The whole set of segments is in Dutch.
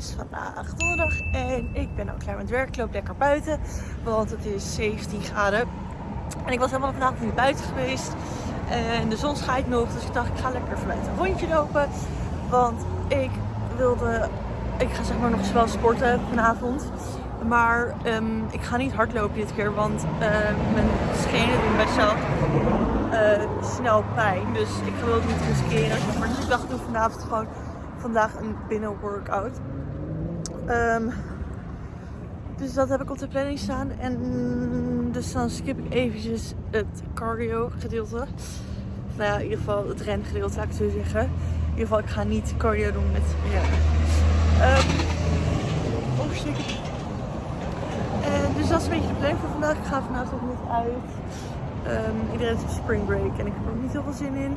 is vandaag donderdag en ik ben al klaar met werk. Ik loop lekker buiten, want het is 17 graden. En ik was helemaal vandaag niet buiten geweest. En de zon schijnt nog, dus ik dacht ik ga lekker vanuit een rondje lopen. Want ik wilde, ik ga zeg maar nog wel sporten vanavond. Maar ehm, ik ga niet hardlopen dit keer, want uh, mijn schenen doen best wel uh, snel pijn. Dus ik wil het niet riskeren. Maar dus ik dacht, doe vanavond gewoon vandaag een binnen workout. Um, dus dat heb ik op de planning staan. En dus dan skip ik eventjes het cardio gedeelte. Nou ja, in ieder geval het rengedeelte, laat ik zo zeggen. In ieder geval, ik ga niet cardio doen met ja. Um, En dus dat is een beetje de planning voor vandaag. Ik ga vanavond niet uit. Um, iedereen heeft spring break en ik heb er niet heel veel zin in.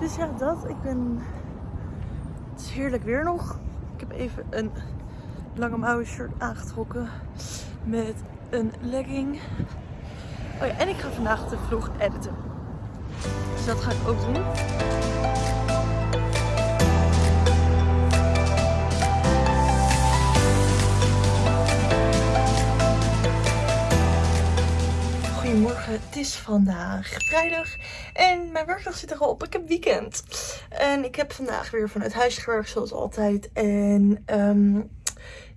Dus ja, dat. Ik ben... Het is heerlijk weer nog. Ik heb even een lange mouwen shirt aangetrokken met een legging. Oh ja, en ik ga vandaag de vlog editen. Dus dat ga ik ook doen. Goedemorgen, het is vandaag vrijdag en mijn werkdag zit erop. Ik heb weekend en ik heb vandaag weer vanuit huis gewerkt zoals altijd. En um,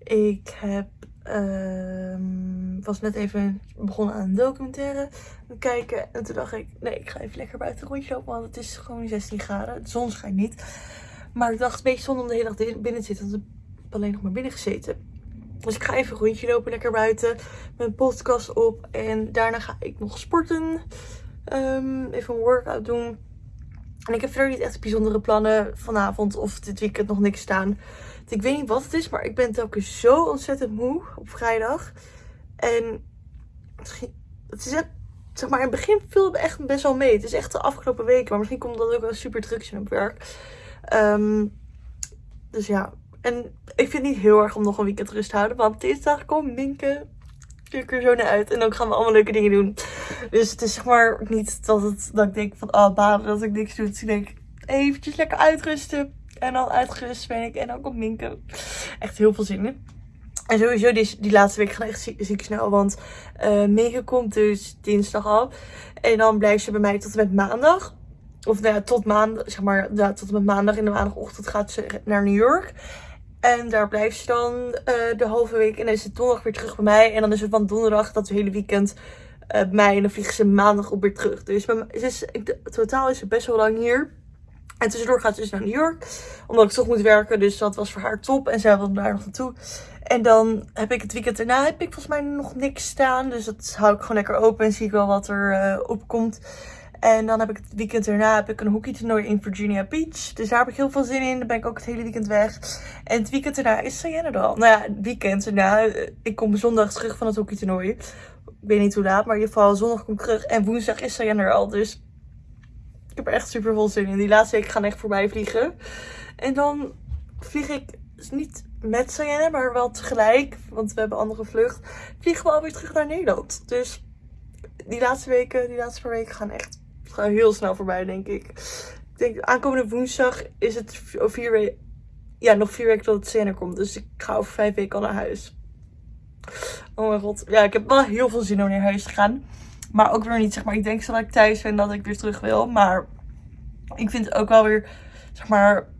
ik heb, um, was net even begonnen aan een documentaire kijken. En toen dacht ik, nee ik ga even lekker buiten een rondje lopen, want het is gewoon 16 graden. De zon schijnt niet. Maar ik dacht, een beetje zonde om de hele dag binnen te zitten, want ik heb alleen nog maar binnen gezeten. Dus ik ga even een rondje lopen, lekker buiten. Mijn podcast op. En daarna ga ik nog sporten. Um, even een workout doen. En ik heb verder niet echt bijzondere plannen vanavond of dit weekend nog niks staan. Ik weet niet wat het is, maar ik ben telkens zo ontzettend moe op vrijdag. En het is echt, zeg maar, in het begin viel het echt best wel mee. Het is echt de afgelopen weken, maar misschien komt dat ook wel super druk zijn op werk. Um, dus ja, en ik vind het niet heel erg om nog een weekend rust te houden. Want dinsdag komt Minke ik er zo naar uit. En dan gaan we allemaal leuke dingen doen. Dus het is zeg maar niet dat, het, dat ik denk van, oh baden dat ik niks doe. Dus ik eventjes lekker uitrusten. En dan uitgerust ben ik. En dan komt Minke. Echt heel veel zin in. En sowieso, die, die laatste week gaan echt ziek, snel. Want uh, komt dus dinsdag al. En dan blijft ze bij mij tot en met maandag. Of nou tot maandag, zeg maar, ja, tot en met maandag. In de maandagochtend gaat ze naar New York. En daar blijft ze dan uh, de halve week. En dan is het donderdag weer terug bij mij. En dan is het van donderdag dat hele weekend uh, bij mij. En dan vliegen ze maandag op weer terug. Dus mij, is, totaal is ze best wel lang hier. En tussendoor gaat ze dus naar New York. Omdat ik toch moet werken. Dus dat was voor haar top. En zij wilde daar nog naartoe. En dan heb ik het weekend daarna heb ik volgens mij nog niks staan. Dus dat hou ik gewoon lekker open. En zie ik wel wat er uh, opkomt. En dan heb ik het weekend erna heb ik een hockeytoernooi in Virginia Beach. Dus daar heb ik heel veel zin in. Dan ben ik ook het hele weekend weg. En het weekend erna is Sayenne er al. Nou ja, het weekend erna. Eh, ik kom zondag terug van het hockeytoernooi. Ik weet niet hoe laat, maar in ieder geval zondag kom ik terug. En woensdag is Sayenne er al. Dus ik heb er echt super veel zin in. Die laatste week gaan echt voorbij vliegen. En dan vlieg ik dus niet met Sayenne, maar wel tegelijk. Want we hebben andere vlucht. Vliegen we alweer terug naar Nederland. Dus die laatste weken, die laatste paar weken gaan echt gaat heel snel voorbij, denk ik. Ik denk, aankomende woensdag is het vier weken, ja, nog vier weken tot het scène komt. Dus ik ga over vijf weken al naar huis. Oh mijn god. Ja, ik heb wel heel veel zin om naar huis te gaan. Maar ook weer niet, zeg maar. Ik denk dat ik thuis ben dat ik weer terug wil. Maar ik vind het ook wel weer, zeg maar...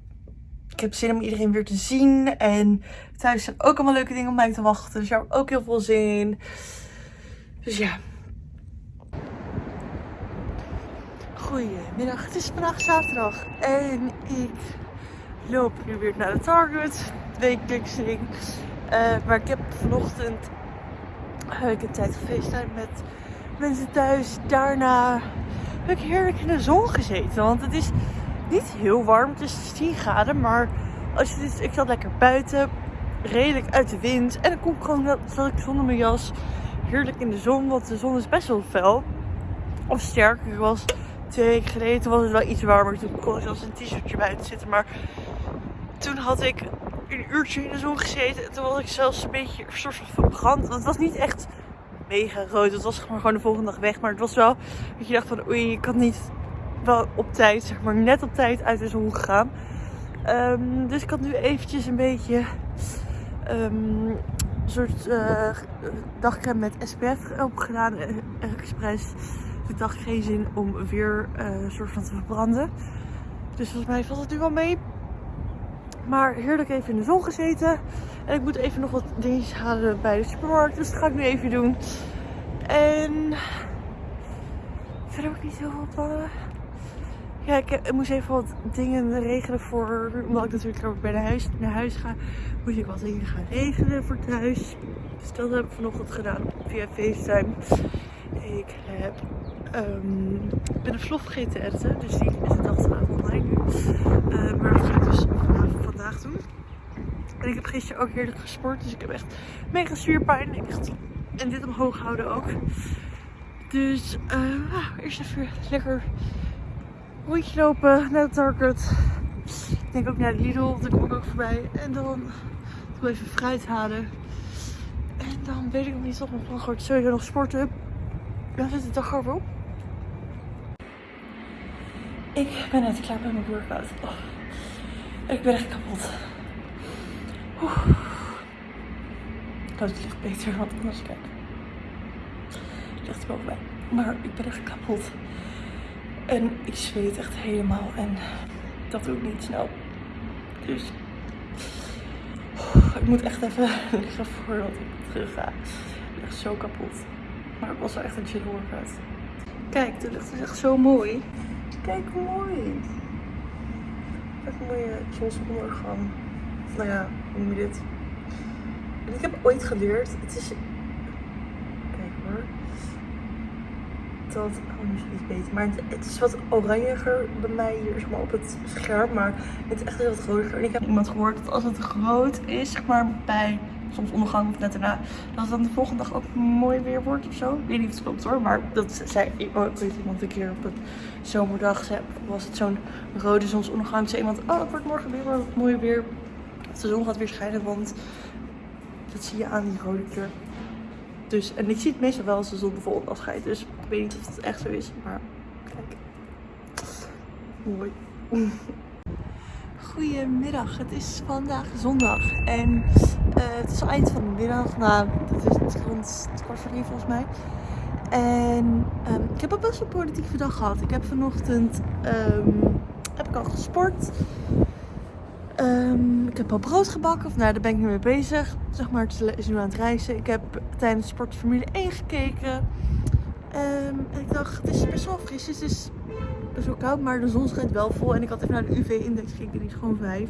Ik heb zin om iedereen weer te zien. En thuis zijn ook allemaal leuke dingen om mij te wachten. Dus daar heb ik ook heel veel zin in. Dus ja, Goedemiddag, het is vandaag zaterdag en ik loop nu weer naar de Target, wekelijks ding. Uh, maar ik heb vanochtend een tijd gefacetimed met mensen thuis. Daarna heb ik heerlijk in de zon gezeten, want het is niet heel warm, het is 10 graden. Maar als dit, ik zat lekker buiten, redelijk uit de wind. En dan kom ik gewoon, dat ik zonder mijn jas heerlijk in de zon, want de zon is best wel fel. Of sterker, ik was twee weken geleden was het wel iets warmer. Toen kon ik zelfs een t-shirtje buiten zitten. Maar toen had ik een uurtje in de zon gezeten. En toen was ik zelfs een beetje soort van verbrand. Want het was niet echt mega rood. Het was gewoon de volgende dag weg. Maar het was wel dat je dacht van oei, ik had niet wel op tijd, zeg maar net op tijd uit de zon gegaan. Ehm, dus ik had nu eventjes een beetje ehm, een soort uh, met SPF opgedaan. Uh, expres. Ik dacht geen zin om weer uh, een soort van te verbranden. Dus volgens mij valt het nu wel mee. Maar heerlijk even in de zon gezeten. En ik moet even nog wat dingetjes halen bij de supermarkt. Dus dat ga ik nu even doen. En verder ook niet zoveel plannen. Ja, ik, ik, moest even wat dingen regelen voor, omdat ik natuurlijk bij de huis, naar huis ga, moet ik wat dingen gaan regelen voor thuis. Dus dat heb ik vanochtend gedaan via FaceTime. Ik heb, um, ben een vlog vergeten te editen, dus die is de dag laat online nu. Uh, maar dat ga ik dus vandaag, doen. En ik heb gisteren ook heerlijk gesport, dus ik heb echt mega spierpijn. Ik en dit omhoog houden ook. Dus uh, eerst even lekker rondje lopen naar de Target. Ik denk ook naar de Lidl, daar kom ik ook voorbij. En dan doe even fruit halen. En dan weet ik nog niet of mijn plan wordt sowieso nog sporten. Dan zit de dag over op. Ik ben net klaar met mijn workout. Oh. Ik ben echt kapot. Oeh. Ik hoop het ligt beter, want anders kijk. Het ligt bovenbij. Maar ik ben echt kapot. En ik zweet echt helemaal. En dat doe ik niet snel. Dus ik moet echt even liggen voordat ik terug ga. Ik ben zo kapot. Maar het was wel echt een chill workout. Kijk, de lucht is echt zo mooi. Kijk hoe mooi. Echt een mooie zonsondergang. Nou ja, hoe noem je dit? En ik heb ooit geleerd, het is dat, oh nu is het iets beter, maar het, is wat oranjiger bij mij hier zeg maar, op het scherm, maar het is echt heel wat groter. En ik heb iemand gehoord dat als het groot is, zeg maar bij soms ondergang of net daarna, dat het dan de volgende dag ook mooi weer wordt of zo. Ik weet niet of het klopt hoor, maar dat zei weet iemand een keer op een zomerdag, was het zo'n rode zonsondergang, zei iemand, oh het wordt morgen weer mooi weer. De zon gaat weer schijnen, want dat zie je aan die rode kleur. Dus, en ik zie het meestal wel als de zon bijvoorbeeld afscheidt. Dus ik weet niet of het echt zo is. Maar kijk. Mooi. Goedemiddag. Het is vandaag zondag. En uh, het is al eind van de middag. Nou, het is rond kwart voor volgens mij. En um, ik heb een best wel politieke dag gehad. Ik heb vanochtend um, heb ik al gesport. Um, ik heb al brood gebakken, of nou daar ben ik nu mee bezig. Zeg maar, het is nu aan het reizen. Ik heb tijdens Sport Formule 1 gekeken. En ik dacht, het is best wel fris. Het is best wel koud, maar de zon schijnt wel vol. En ik had even naar de UV-index gekeken, die is gewoon 5.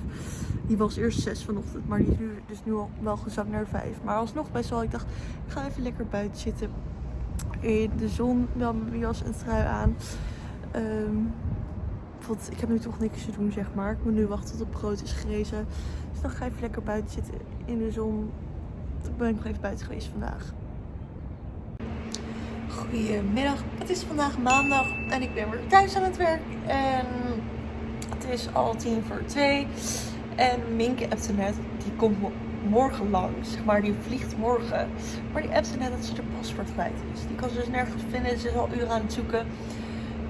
Die was eerst 6 vanochtend, maar die is nu dus nu al wel gezakt naar 5. Maar alsnog best wel, ik dacht, ik ga even lekker buiten zitten. In de zon, wel mijn jas en trui aan. Um, want ik heb nu toch niks te doen, zeg maar. Ik moet nu wachten tot het brood is gerezen. Dus dan ga ik even lekker buiten zitten in de zon. Ik ben nog even buiten geweest vandaag. Goedemiddag. Het is vandaag maandag en ik ben weer thuis aan het werk. En het is al tien voor twee. En Minke appte net, die komt morgen langs. Zeg maar, die vliegt morgen. Maar die appte net dat ze er paspoort kwijt is. Die kan ze dus nergens vinden. Ze is al uren aan het zoeken.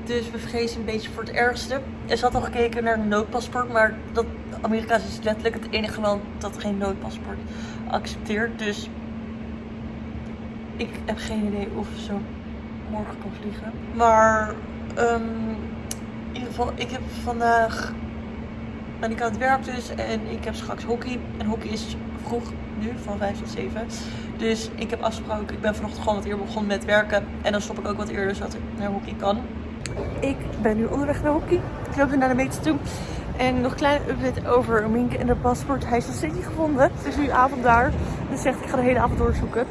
Dus we vrezen een beetje voor het ergste. Er zat al gekeken naar een noodpaspoort, maar dat, Amerika is letterlijk het enige land dat geen noodpaspoort accepteert. Dus ik heb geen idee of ze morgen kan vliegen. Maar um, in ieder geval, ik heb vandaag ben ik aan het werk dus en ik heb straks hockey. En hockey is vroeg nu, van 5 tot 7. Dus ik heb afgesproken, ik ben vanochtend gewoon wat eerder begonnen met werken. En dan stop ik ook wat eerder zodat ik naar hockey kan. Ik ben nu onderweg naar hockey. Ik loop nu naar de meter toe. En nog een kleine update over Minke en de paspoort. Hij is nog steeds niet gevonden. Het is nu avond daar. Dus zegt ik ga de hele avond doorzoeken.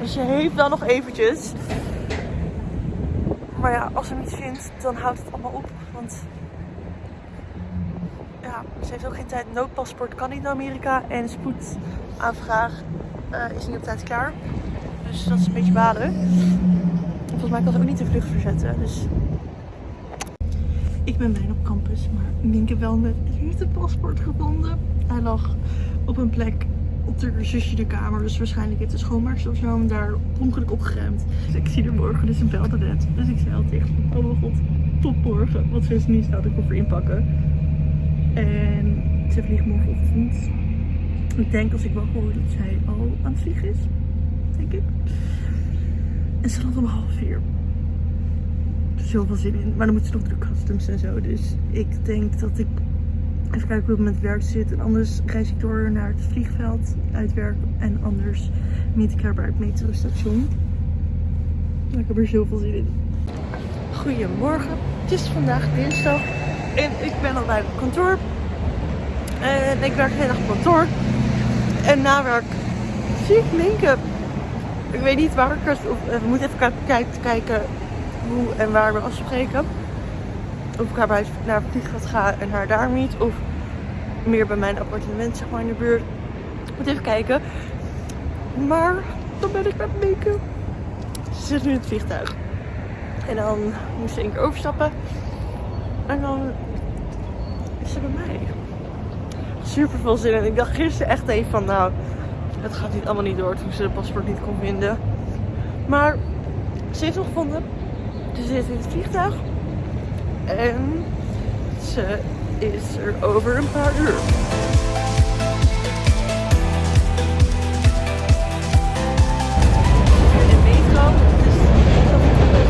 Dus je heeft wel nog eventjes. Maar ja, als ze hem niet vindt, dan houdt het allemaal op. Want ze heeft ook geen tijd. Noodpaspoort kan niet naar Amerika. En spoedaanvraag uh, is niet op tijd klaar. Dus dat is een beetje balen volgens mij kan ze ook niet de vlucht verzetten. Dus ik ben bijna op campus, maar Minke wel net heeft paspoort gevonden. Hij lag op een plek op de zusje de kamer. Dus waarschijnlijk heeft de schoonmaakster of zo hem daar ongeluk opgeruimd. Dus ik zie er morgen, dus een belde net. Dus ik zei al tegen oh mijn god, tot morgen. Wat ze nu staat de koffer inpakken. En ze vliegt morgenochtend. Ik denk als ik wakker word dat zij al aan het vliegen is. Denk ik. En ze landt om half vier. Zoveel zin in. Maar dan moet ze nog door de customs en zo. Dus ik denk dat ik even kijken hoe het met werk zit. En anders reis ik door naar het vliegveld uit werk. En anders meet ik haar bij het metrostation. Ik heb er zoveel zin in. Goedemorgen. Het is vandaag dinsdag. En ik ben al bij het kantoor. En ik werk de hele dag op kantoor. En na werk zie ik Minke. Ik weet niet waar ik het... Eh, we moeten even kijken, hoe en waar we afspreken. Of ik haar bij naar het vliegveld ga en haar daar meet. Of meer bij mijn appartement, zeg maar, in de buurt. Moet even kijken. Maar dan ben ik met Minke. Ze zit nu in het vliegtuig. En dan moest ze één keer overstappen. En dan is ze bij mij. Super veel zin in. Ik dacht gisteren echt even van nou, het gaat niet allemaal niet door toen ze de paspoort niet kon vinden. Maar ze heeft hem gevonden. Ze zit in het vliegtuig. En ze is er over een paar uur. In metro. Het is zo'n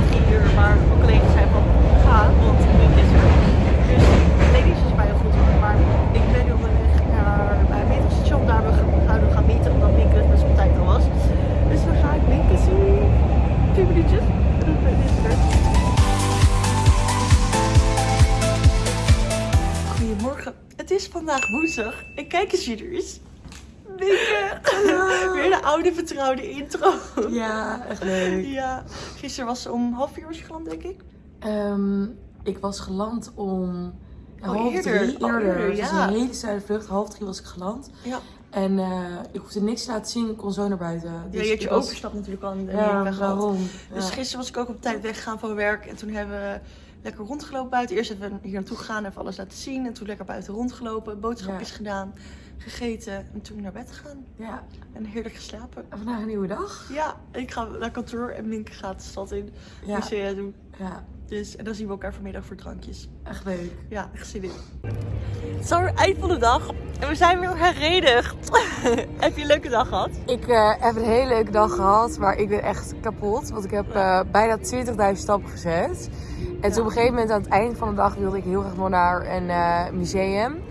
drie uur. Maar mijn collega's zijn van ga, want vandaag woensdag. En kijk eens er is. Minke. Weer de oude vertrouwde intro. Ja, echt leuk. Ja. Gisteren was om half vier was je geland, denk ik. Ehm, ik was geland om ja, Oh, half eerder. drie. Oh, Eerder. was ja. een hele snelle vlucht. Half drie was ik geland. Ja. En eh, ik hoefde niks te laten zien. Ik kon zo naar buiten. Ja, Dus je had je was- overstap natuurlijk al Ja, waarom? Dus Ja. gisteren was ik ook op tijd weggegaan van werk. En toen hebben we lekker rondgelopen buiten. Eerst hebben we hier naartoe gegaan, even alles laten zien. En toen lekker buiten rondgelopen, boodschapjes gedaan, gegeten. En toen naar bed gegaan. Ja. En heerlijk geslapen. En vandaag een nieuwe dag. Ja, ik ga naar kantoor en Minke gaat de stad in. Ja. Musea doen. Ja, Dus, en dan zien we elkaar vanmiddag voor drankjes. echt leuk. Ja, echt zin in. Het is alweer eind van de dag. En we zijn weer herenigd. Heb je een leuke dag gehad? Ik eh, heb een hele leuke dag gehad, maar ik ben echt kapot. Want ik heb eh, bijna 20.000 stappen gezet. En toen op een gegeven moment aan het eind van de dag wilde ik heel graag nog naar een eh, museum.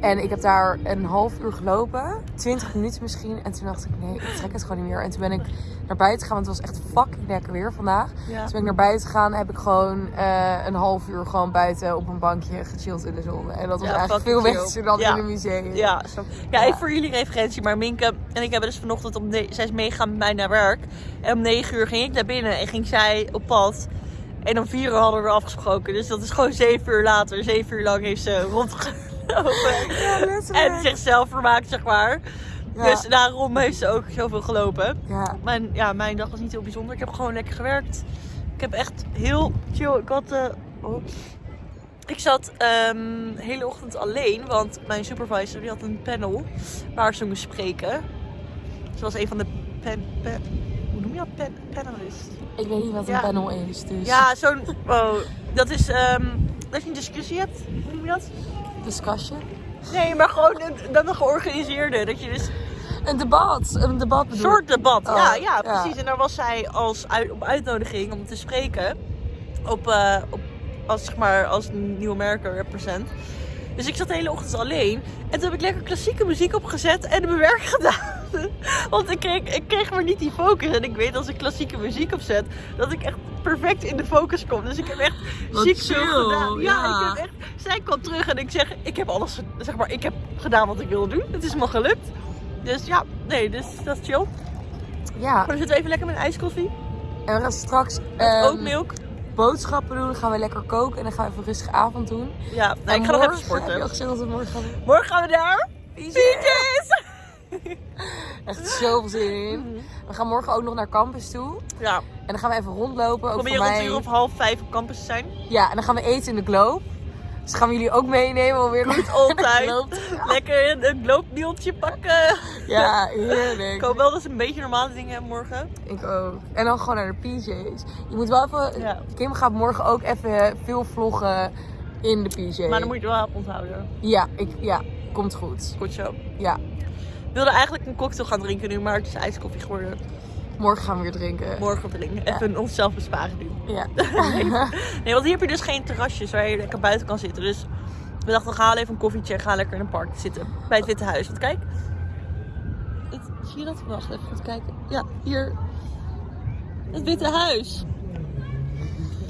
En ik heb daar een half uur gelopen, 20 minuten misschien. En toen dacht ik, nee, ik trek het gewoon niet meer. En toen ben ik naar buiten gegaan, want het was echt fucking lekker weer vandaag. Ja. Toen ben ik naar buiten gegaan heb ik gewoon eh, een half uur gewoon buiten op een bankje gechilled in de zon. En dat was Ja, eigenlijk veel chill. beter dan Ja. in een museum. Ja, zo. ja, even voor jullie referentie. Maar Minke en ik hebben dus vanochtend om ne- zij is meegegaan met mij naar werk. En om 9 uur ging ik naar binnen en ging zij op pad. En om 4 uur hadden we afgesproken. Dus dat is gewoon 7 uur later. 7 uur lang heeft ze rondgelopen. Ja, en zichzelf vermaakt, zeg maar. Ja. Dus daarom heeft ze ook zoveel gelopen. Ja. Mijn, ja, mijn dag was niet heel bijzonder. Ik heb gewoon lekker gewerkt. Ik heb echt heel chill. Ik had. eh, oh. Ik zat ehm, de hele ochtend alleen, want mijn supervisor die had een panel waar ze moest spreken. Ze was een van de pen, pen, hoe noem je dat? Pen, panelist. Ik weet niet wat een Ja. panel is, dus Ja, zo'n. Oh, dat is ehm, dat je een discussie hebt. Hoe noem je dat? discussion. Nee, maar gewoon een, dan een georganiseerde. Dat je dus Een debat, een debat Een bedoel soort debat. Oh, ja, ja, ja. precies. En daar was zij als uit, op uitnodiging om te spreken. Op, eh, op, als, zeg maar, als nieuwe merker represent. Dus ik zat de hele ochtend alleen. En toen heb ik lekker klassieke muziek opgezet en mijn werk gedaan. Want ik kreeg, ik kreeg maar niet die focus. En ik weet als ik klassieke muziek opzet, dat ik echt perfect in de focus kom. Dus ik heb echt Wat ziek veel chill, gedaan. Ja, ja. ik heb echt... Zij kwam terug en ik zeg, ik heb alles, zeg maar, ik heb gedaan wat ik wilde doen. Het is me gelukt. Dus ja, nee, dus dat is chill. Ja, Maar dan zitten we even lekker met een ijskoffie. en we gaan straks Met ehm, oatmilk. boodschappen doen. Dan gaan we lekker koken en dan gaan we even een rustige avond doen. Ja, nou, ik ga nog even Heb je sporten. al gezegd dat we morgen gaan? Morgen gaan we daar. PJ's! Echt zoveel zin in. We gaan morgen ook nog naar campus toe. Ja, En dan gaan we even rondlopen. Ook kom je voor rond een mij. uur of half vijf op campus te zijn? Ja, en dan gaan we eten in de Globe. Dus gaan we jullie ook meenemen om weer de Altijd. Lekker een, een gloopnieltje pakken. Ja, Ik heerlijk. hoop wel dat ze een beetje normale dingen hebben morgen. Ik ook. En dan gewoon naar de PJ's. Je moet wel even... Ja. Kim gaat morgen ook even veel vloggen in de PJ. Maar dan moet je er wel op onthouden. Ja, ik, ja, komt goed. Goed zo. Ja, We wilden eigenlijk een cocktail gaan drinken nu, maar het is ijskoffie geworden. morgen gaan we weer drinken. Morgen drinken. Even onszelf besparen nu. Ja. Nee, want hier heb je dus geen terrasjes waar je lekker buiten kan zitten. Dus we dachten, we gaan even een koffietje en gaan lekker in een park zitten. Bij het Witte Huis. Want kijk. Het, zie je dat? Wacht even goed kijken. Ja, hier. Het Witte Huis.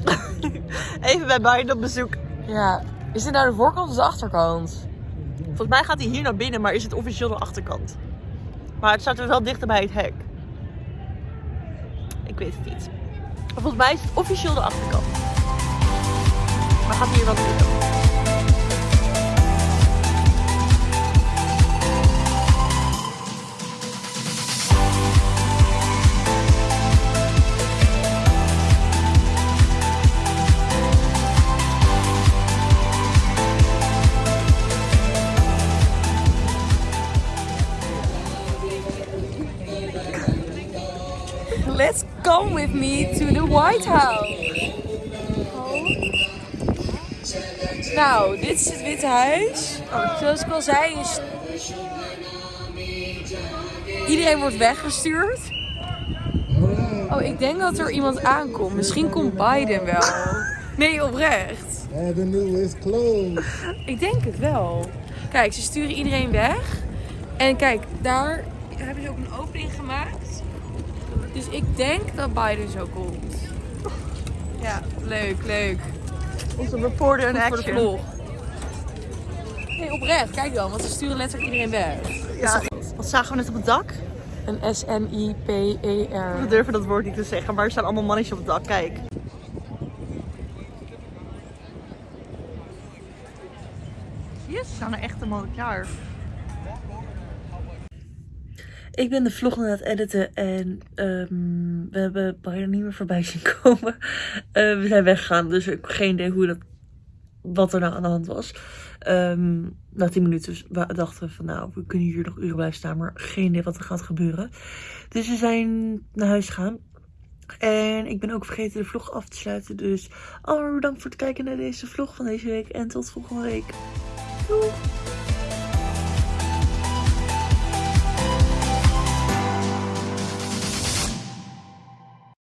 even bij Biden op bezoek. ja. Is dit nou de voorkant of de achterkant? Volgens mij gaat hij hier naar binnen, maar is het officieel de achterkant. Maar het staat dus wel dichter bij het hek. Ik weet het niet. Maar volgens mij is het officieel de achterkant. Maar gaat hier wel binnen? With me to the White House. Nou, dit is het Witte Huis. Zoals ik al zei, is... iedereen wordt weggestuurd. Oh, ik denk dat er iemand aankomt. Misschien komt Biden wel. Nee, oprecht. Avenue is closed. Ik denk het wel. Kijk, ze sturen iedereen weg. En kijk, daar hebben ze ook een opening gemaakt. Dus ik denk dat Biden zo komt. Ja, leuk, leuk. Onze reporter in voor de action. vlog. Nee, oprecht. Kijk dan, want ze sturen letterlijk iedereen weg. Ja. Wat zagen we net op het dak? Een S-M-I-P-E-R. We durven dat woord niet te zeggen, maar er staan allemaal mannetjes op het dak. Kijk. Zie je, ze staan er echt helemaal klaar. Ik ben de vlog aan het editen en ehm, we hebben bijna niet meer voorbij zien komen. Eh, we zijn weggegaan, dus ik heb geen idee hoe dat, wat er nou aan de hand was. Ehm, na 10 minuten wa- dachten we van nou, we kunnen hier nog uren blijven staan, maar geen idee wat er gaat gebeuren. Dus we zijn naar huis gegaan. En ik ben ook vergeten de vlog af te sluiten. Dus allemaal bedankt voor het kijken naar deze vlog van deze week. En tot volgende week. Doei!